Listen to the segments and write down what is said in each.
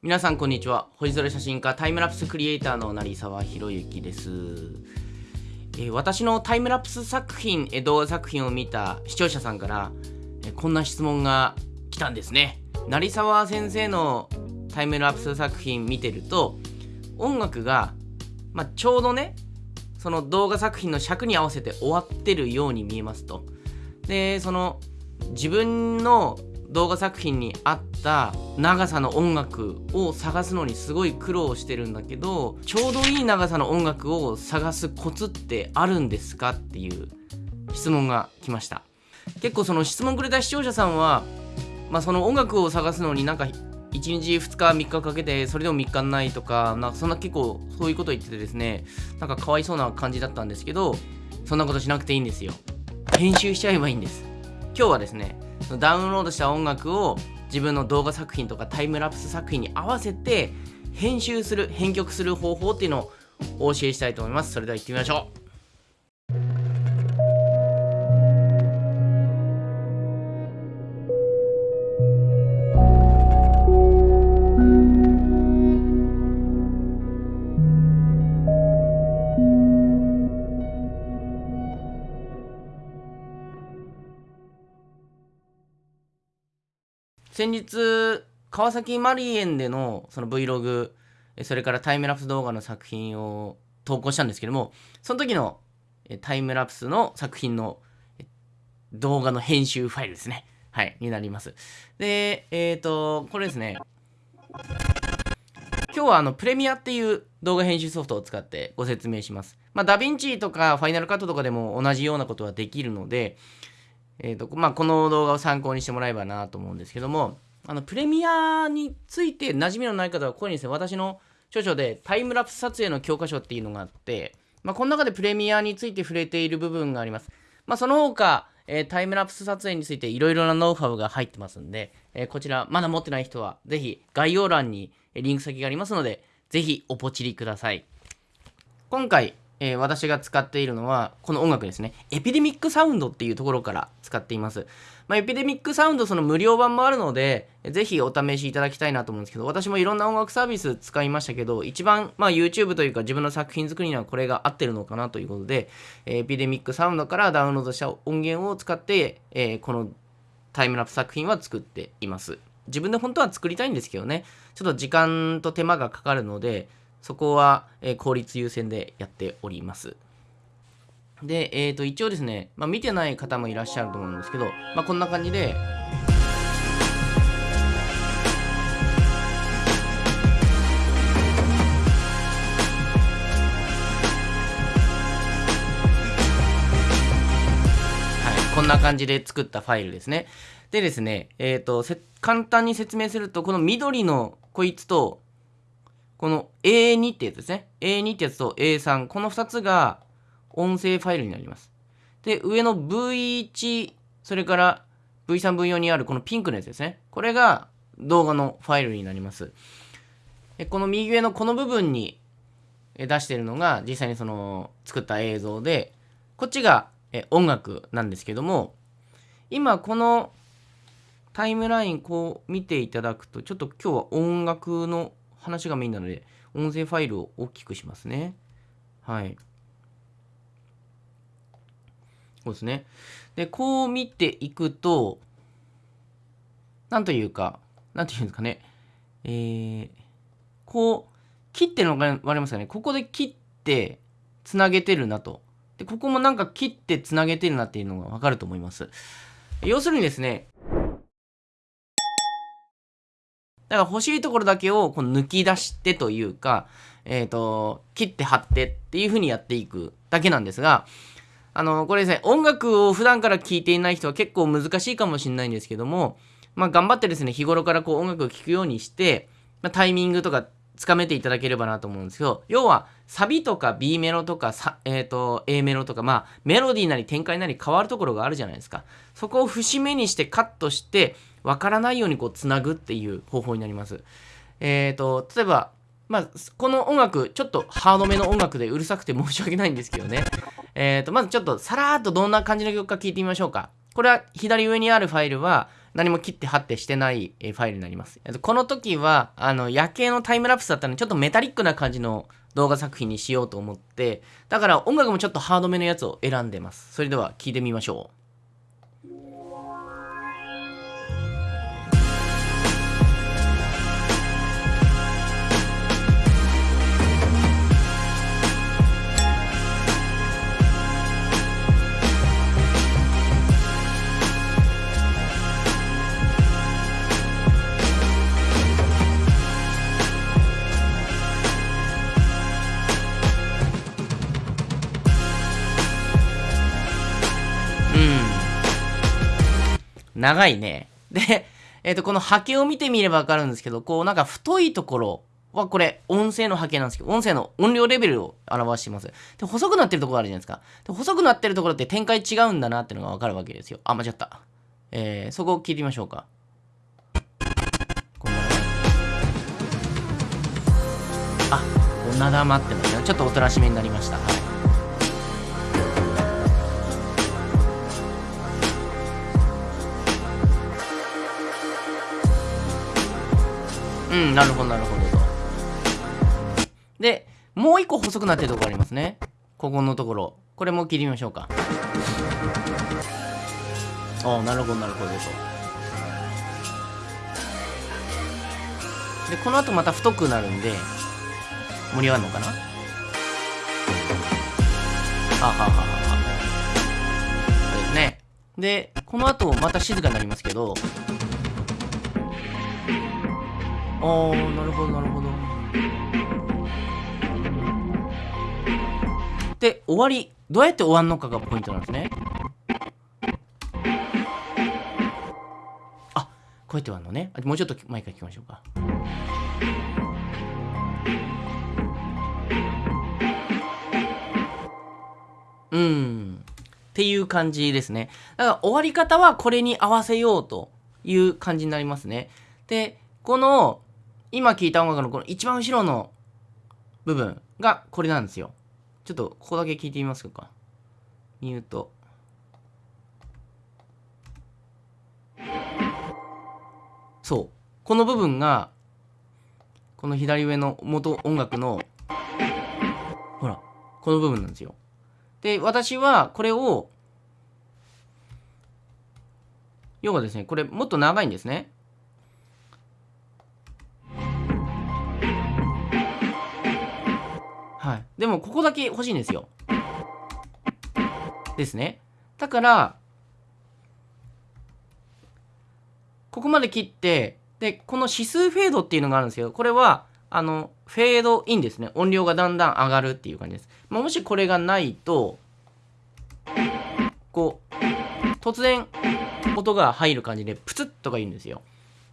皆さんこんにちは。星空写真家タイムラプスクリエイターの成沢宏之です、えー私のタイムラプス作品、動画作品を見た視聴者さんから、えーこんな質問が来たんですね。成沢先生のタイムラプス作品見てると音楽が、まあ、ちょうどねその動画作品の尺に合わせて終わってるように見えますと。でその自分の動画作品に合った長さの音楽を探すのにすごい苦労してるんだけどちょうどいい長さの音楽を探すコツってあるんですかっていう質問が来ました。結構その質問くれた視聴者さんは、まあ、その音楽を探すのになんか1日2日3日かけてそれでも3日ないとかなんかそんな結構そういうこと言っててですねなんかかわいそうな感じだったんですけどそんなことしなくていいんですよ。編集しちゃえばいいんです。今日はですねダウンロードした音楽を自分の動画作品とかタイムラプス作品に合わせて編集する編曲する方法っていうのをお教えしたいと思います。それでは行ってみましょう。先日川崎マリエンでのその Vlog それからタイムラプス動画の作品を投稿したんですけどもその時のタイムラプスの作品の動画の編集ファイルですね。はいになります。でえっ、とこれですね。今日はあのプレミアっていう動画編集ソフトを使ってご説明します。まあダヴィンチとかファイナルカットとかでも同じようなことはできるのでえーとまあ、この動画を参考にしてもらえばなと思うんですけどもあのプレミアについて馴染みのない方はここにですね私の著書でタイムラプス撮影の教科書っていうのがあって、まあ、この中でプレミアについて触れている部分があります、まあ、その他、えータイムラプス撮影についていろいろなノウハウが入ってますんで、えーこちらまだ持ってない人はぜひ概要欄にリンク先がありますのでぜひおポチりください。今回、えー私が使っているのはこの音楽ですね。エピデミックサウンドっていうところから使っています、まあ、エピデミックサウンドその無料版もあるのでぜひお試しいただきたいなと思うんですけど私もいろんな音楽サービス使いましたけど一番、まあ、YouTube というか自分の作品作りにはこれが合ってるのかなということで、えエピデミックサウンドからダウンロードした音源を使って、えーこのタイムラプス作品は作っています。自分で本当は作りたいんですけどね。ちょっと時間と手間がかかるのでそこは、えー効率優先でやっておりますで、えー、と一応ですね、まあ、見てない方もいらっしゃると思うんですけど、まあ、こんな感じではい、こんな感じで作ったファイルですね。でですね、えっ、と、簡単に説明すると、この緑のこいつと、この A2 ってやつですね。A2 ってやつと A3、この2つが音声ファイルになります。で、上の V1、それから V3、V4 にあるこのピンクのやつですね。これが動画のファイルになります。でこの右上のこの部分に出してるのが実際にその作った映像で、こっちが音楽なんですけども、今このタイムラインこう見ていただくと、ちょっと今日は音楽の話がメインなので、音声ファイルを大きくしますね。はい。そうですね。で、こう見ていくと、なんというか、なんていうんですかね。えー、こう、切ってるのが分かりますかね。ここで切って、つなげてるなと。で、ここもなんか切ってつなげてるなっていうのが分かると思います。要するにですね、だから欲しいところだけをこう抜き出してというか、えっ、と、切って貼ってっていう風にやっていくだけなんですが、あの、これですね、音楽を普段から聴いていない人は結構難しいかもしれないんですけども、まあ頑張ってですね、日頃からこう音楽を聴くようにして、まあ、タイミングとかつかめていただければなと思うんですけど、要はサビとか B メロとかさ、えー、と A メロとか、まあメロディーなり展開なり変わるところがあるじゃないですか。そこを節目にしてカットして、わからないようにこうつなぐっていう方法になります。えっ、と、例えば、まあ、この音楽、ちょっとハードめの音楽でうるさくて申し訳ないんですけどね。えっ、と、まずちょっとさらーっとどんな感じの曲か聞いてみましょうか。これは左上にあるファイルは、何も切って貼ってしてないファイルになります。この時は、あの、夜景のタイムラプスだったので、ちょっとメタリックな感じの動画作品にしようと思って、だから音楽もちょっとハードめのやつを選んでます。それでは聴いてみましょう。長いね。で、えっ、ー、と、この波形を見てみればわかるんですけど、こうなんか太いところはこれ音声の波形なんですけど、音声の音量レベルを表しています。で、細くなってるところあるじゃないですか。で、細くなってるところって展開違うんだなっていうのがわかるわけですよ。あ、間違った。えー、そこを聞いてみましょうか。こんなあ、こんな玉ってますね。ちょっとおとなしめになりました。はい。うん、なるほど、なるほど。で、もう一個細くなってるところありますね。ここのところ。これも切りましょうか。ああ、なるほど、なるほどと。で、この後また太くなるんで、盛り上がるのかな？はあはははは。そうですね。で、この後また静かになりますけど、ああなるほどなるほど。で終わり。どうやって終わるのかがポイントなんですね。あこうやって終わるのね。もうちょっと前から聞きましょうか。うん。っていう感じですね。だから終わり方はこれに合わせようという感じになりますね。でこの今聴いた音楽のこの一番後ろの部分がこれなんですよ。ちょっとここだけ聞いてみますか。ミュート。そう。この部分が、この左上の元音楽の、ほら、この部分なんですよ。で、私はこれを、要はですね、これもっと長いんですね。でも、ここだけ欲しいんですよ。ですね。だから、ここまで切って、で、この指数フェードっていうのがあるんですけど、これは、あの、フェードインですね。音量がだんだん上がるっていう感じです。まあ、もしこれがないと、こう、突然、音が入る感じで、プツッとか言うんですよ。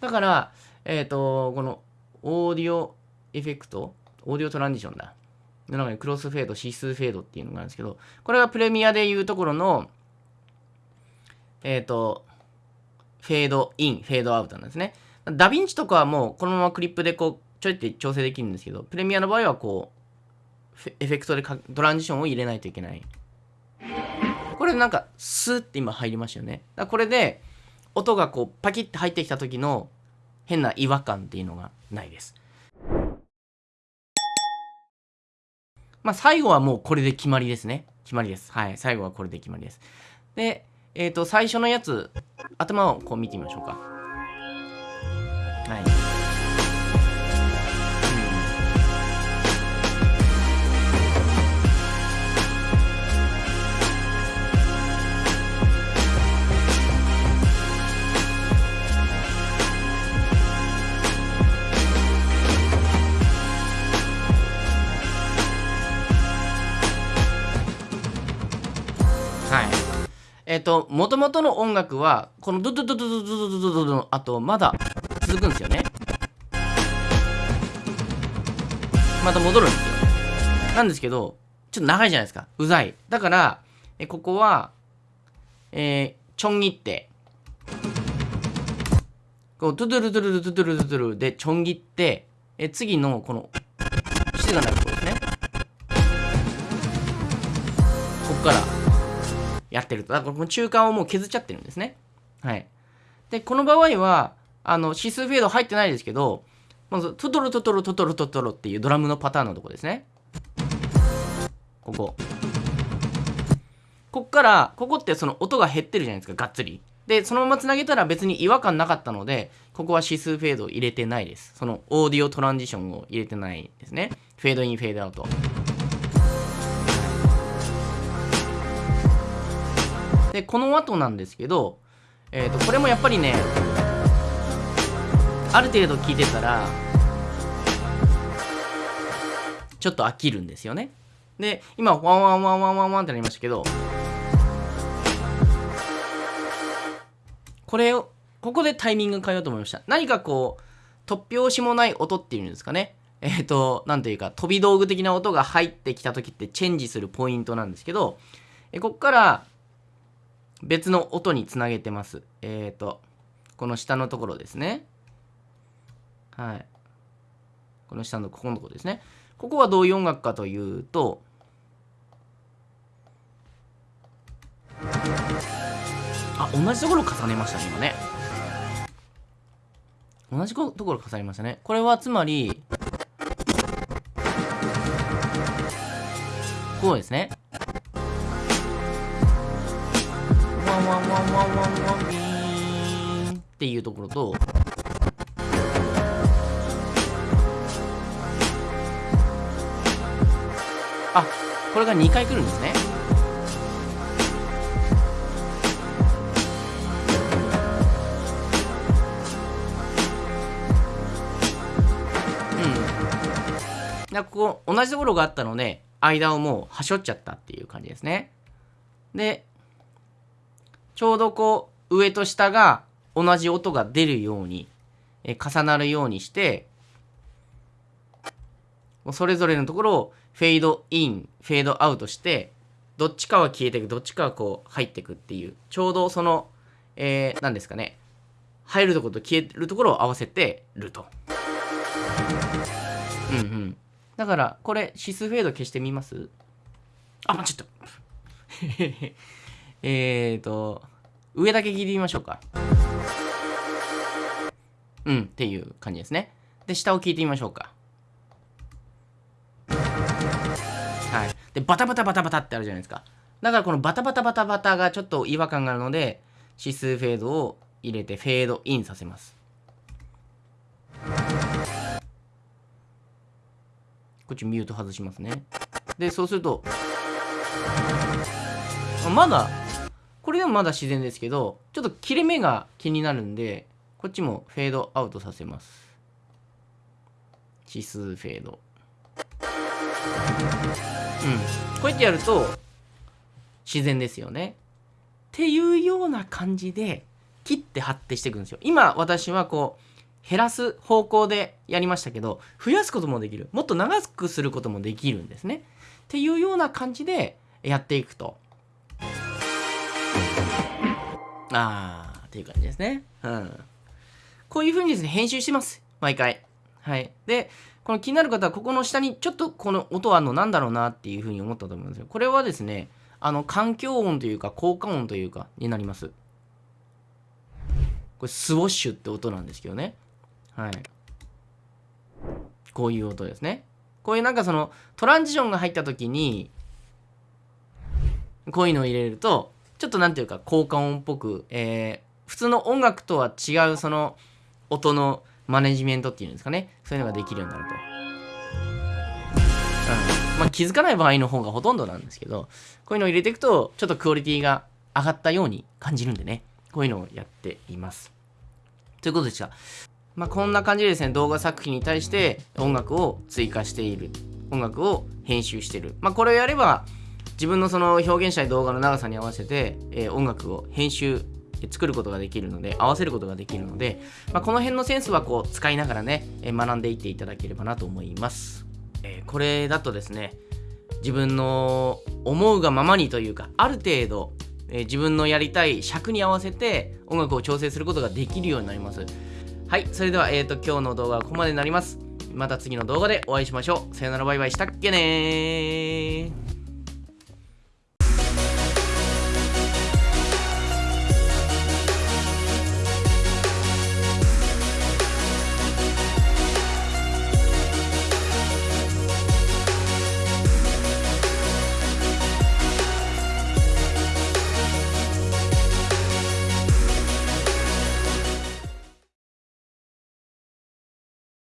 だから、えっ、ー、と、この、オーディオエフェクト、オーディオトランジションだ。の中にクロスフェード、指数フェードっていうのがあるんですけど、これがプレミアでいうところの、えっ、ー、と、フェードイン、フェードアウトなんですね。ダヴィンチとかはもうこのままクリップでこう、ちょいって調整できるんですけど、プレミアの場合はこう、エフェクトでトランジションを入れないといけない。これなんか、スーって今入りましたよね。だこれで、音がこう、パキッて入ってきた時の変な違和感っていうのがないです。まあ、最後はもうこれで決まりですね。決まりです。はい。最後はこれで決まりです。で、えっ、ー、と、最初のやつ、頭をこう見てみましょうか。はい。と、もともとの音楽は、このドドドドドドドドドドドの後、まだ続くんですよね。また戻るんですよ。なんですけど、ちょっと長いじゃないですか。うざい。だから、えここは、えー、ちょん切って、こう、ドゥドゥルドゥルドゥドゥルドゥドゥルでちょん切って、え次のこの、やってると。だからこの中間をもう削っちゃってるんですね。はい。でこの場合はあの指数フェード入ってないですけどまずトトロトトロトトロトトロっていうドラムのパターンのとこですねこここっからここってその音が減ってるじゃないですかがっつりでそのままつなげたら別に違和感なかったのでここは指数フェードを入れてないですそのオーディオトランジションを入れてないですねフェードインフェードアウトでこの後なんですけど、えー、とこれもやっぱりねある程度聞いてたらちょっと飽きるんですよね。で今ワンワンワンワンワンワンってなりましたけどこれをここでタイミング変えようと思いました。何かこう突拍子もない音っていうんですかね。えっ、ー、と何というか飛び道具的な音が入ってきた時ってチェンジするポイントなんですけどえこっから別の音につなげてます。えっ、ー、とこの下のところですね。はい。この下のここのところですね。ここはどういう音楽かというとあ同じところ重ねましたね今ね。同じところ重ねましたね。これはつまりこうですね。ワンワンワンワンワンビーンっていうところとあこれが2回来るんですねでここ同じところがあったので間をもうはしょっちゃったっていう感じですねでちょうどこう上と下が同じ音が出るようにえ重なるようにしてそれぞれのところをフェードインフェードアウトしてどっちかは消えていくどっちかはこう入っていくっていうちょうどその、えー、何ですかね入るところと消えるところを合わせてると。うんうん。だからこれ指数フェード消してみます？あちょっと えっと上だけ聞いてみましょうか。うんっていう感じですね。で下を聞いてみましょうか。はい。でバタバタバタバタってあるじゃないですか。だからこのバタバタバタバタがちょっと違和感があるので指数フェードを入れてフェードインさせます。こっちミュート外しますね。でそうするとまだこれでもまだ自然ですけどちょっと切れ目が気になるんでこっちもフェードアウトさせます。指数フェード。うん。こうやってやると自然ですよね。っていうような感じで切って貼ってしていくんですよ。今私はこう減らす方向でやりましたけど増やすこともできる。もっと長くすることもできるんですね。っていうような感じでやっていくと。あーっていう感じですね。うん。こういうふうにですね編集してます。毎回。はい。でこの気になる方はここの下にちょっとこの音あるのなんだろうなっていうふうに思ったと思うんですよ。これはですねあの環境音というか効果音というかになります。これスウォッシュって音なんですけどね。はい。こういう音ですね。こういうなんかそのトランジションが入った時にこういうのを入れるとちょっとなんていうか効果音っぽく、えー、普通の音楽とは違うその音のマネジメントっていうんですかねそういうのができるようになると。うん、まあ気づかない場合の方がほとんどなんですけどこういうのを入れていくとちょっとクオリティが上がったように感じるんでねこういうのをやっています。ということでした。まあ、こんな感じでですね動画作品に対して音楽を追加している音楽を編集している、まあ、これをやれば自分のその表現したい動画の長さに合わせて、えー、音楽を編集作ることができるので合わせることができるので、まあ、この辺のセンスはこう使いながらね、えー、学んでいっていただければなと思います、えー、これだとですね自分の思うがままにというかある程度、え自分のやりたい尺に合わせて音楽を調整することができるようになりますはい、それでは、えーと、今日の動画はここまでになります。また次の動画でお会いしましょう。さよならバイバイしたっけね